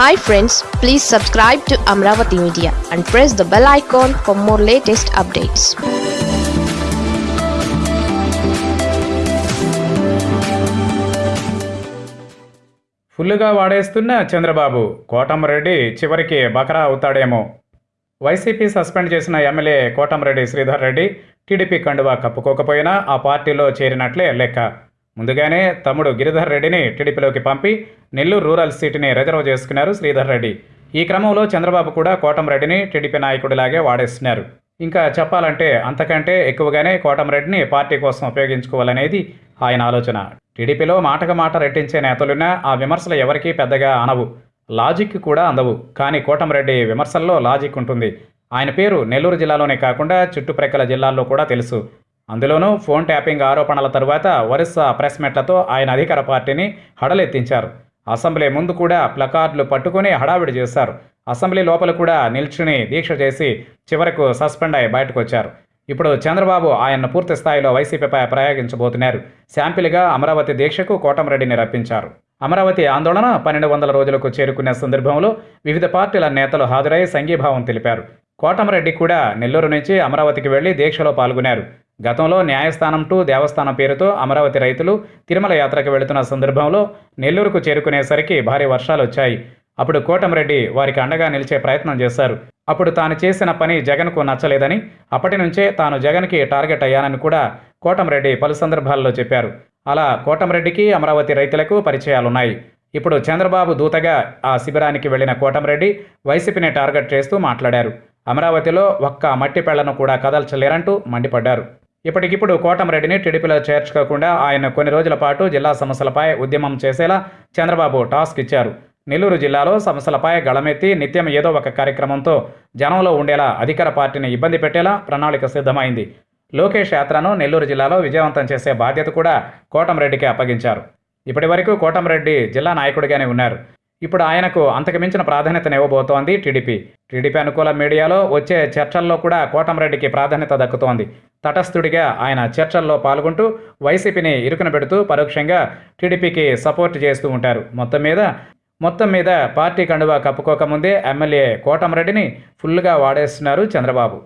Hi friends please subscribe to Amaravati media and press the bell icon for more latest updates ఫుల్లుగా వాడేస్తున్న చంద్రబాబు కోటమరెడ్డి చివరికి బకరా అవుతాడేమో. YCP suspend చేసిన ఎమ్మెల్యే కోటమరెడ్డి శ్రీధర్ రెడ్డి టీడీపీ కండువా కప్పుకోకపోయినా ఆ పార్టీలో చేరినట్లే లెక్క. ముందుగానే తమ్ముడు గిరిధర్ రెడ్డిని టీడీపీలోకి పంపి నెల్లూరు రూరల్ సీటుని రిజర్వ్ చేసుకున్నారు శ్రీధర్ రెడ్డి. ఈ క్రమంలో చంద్రబాబు కూడా కోటంరెడ్డిని టీడీపీ నాయకుడిలాగే వాడేస్తున్నారు. ఇంకా చెప్పాలంటే అంతకంటే ఎక్కువగానే కోటంరెడ్డిని పార్టీ కోసం ఉపయోగించుకోవాలనేది ఆయన ఆలోచన. టీడీపీలో మాటకు మాట రెట్టించే నేతలున్నా ఆ విమర్శలు ఎవరికీ పెద్దగా అనవు. లాజిక్ కూడా అందవు. కానీ కోటంరెడ్డి విమర్శల్లో లాజిక్ ఉంటుంది. ఆయన పేరు నెల్లూరు జిల్లాలోనే కాకుండా చుట్టుప్రక్కల జిల్లాల్లో కూడా తెలుసు. అందులోనూ ఫోన్ ట్యాపింగ్ ఆరోపణల తరువాత వరుస ప్రెస్ మెట్లతో ఆయన అధికార పార్టీని హడలెత్తించారు. అసెంబ్లీ ముందు కూడా ప్లకార్డులు పట్టుకుని హడావిడి చేశారు. అసెంబ్లీ లోపల కూడా నిల్చుని దీక్ష చేసి చివరకు సస్పెండ్ అయి బయటకు వచ్చారు ఇప్పుడు చంద్రబాబు ఆయన్ను పూర్తి స్థాయిలో వైసీపీపై ప్రయోగించబోతున్నారు. శాంపిల్గా అమరావతి దీక్షకు కోటంరెడ్డిని రప్పించారు. అమరావతి ఆందోళన పన్నెండు వందల రోజులకు చేరుకునే సందర్భంలో వివిధ పార్టీల నేతలు హాజరై సంఘీభావం తెలిపారు. కోటంరెడ్డి కూడా నెల్లూరు నుంచి అమరావతికి వెళ్ళి దీక్షలో పాల్గొన్నారు. గతంలో న్యాయస్థానం టు దేవస్థానం పేరుతో అమరావతి రైతులు తిరుమల యాత్రకు వెళుతున్న సందర్భంలో నెల్లూరుకు చేరుకునేసరికి భారీ వర్షాలు వచ్చాయి అప్పుడు కోటంరెడ్డి వారికి అండగా నిలిచే ప్రయత్నం చేశారు. అప్పుడు తాను చేసిన పని జగన్కు నచ్చలేదని అప్పటి నుంచే తాను జగన్కి టార్గెట్ అయ్యానని కూడా కోటంరెడ్డి పలు సందర్భాల్లో చెప్పారు. అలా కోటంరెడ్డికి అమరావతి రైతులకు పరిచయాలున్నాయి. ఇప్పుడు చంద్రబాబు దూతగా ఆ శిబిరానికి వెళ్ళిన కోటమిరెడ్డి వైసీపీని టార్గెట్ చేస్తూ మాట్లాడారు. అమరావతిలో ఒక్క మట్టి పెళ్ళను కూడా కదల్చలేరంటూ మండిపడ్డారు. ఇప్పటికిప్పుడు కోటంరెడ్డిని టీడీపీలో చేర్చుకోకుండా ఆయన కొన్ని రోజుల పాటు జిల్లా సమస్యలపై ఉద్యమం చేసేలా చంద్రబాబు టాస్క్ ఇచ్చారు. నెల్లూరు జిల్లాలో సమస్యలపై గళమెత్తి నిత్యం ఏదో ఒక కార్యక్రమంతో జనంలో ఉండేలా అధికార పార్టీని ఇబ్బంది పెట్టేలా ప్రణాళిక సిద్ధమైంది. లోకేష్ యాత్రను నెల్లూరు జిల్లాలో విజయవంతం చేసే బాధ్యత కూడా కోటంరెడ్డికి అప్పగించారు. ఇప్పటి వరకు కోటంరెడ్డి జిల్లా నాయకుడిగానే ఉన్నారు. ఇప్పుడు ఆయనకు అంతకుమించిన ప్రాధాన్యతనివ్వబోతోంది టీడీపీ. టీడీపీ అనుకూల మీడియాలో వచ్చే చర్చల్లో కూడా కోటంరెడ్డికి ప్రాధాన్యత దక్కుతోంది. తటస్థుడిగా ఆయన చర్చల్లో పాల్గొంటూ వైసీపీని ఇరుకున పెడుతూ పరోక్షంగా టీడీపీకి సపోర్ట్ చేస్తూ ఉంటారు. మొత్తం మీద మొత్తం మీద పార్టీ కండువా కప్పుకోకముందే ఎమ్మెల్యే కోటమరెడ్డిని ఫుల్గా వాడేస్తున్నారు చంద్రబాబు.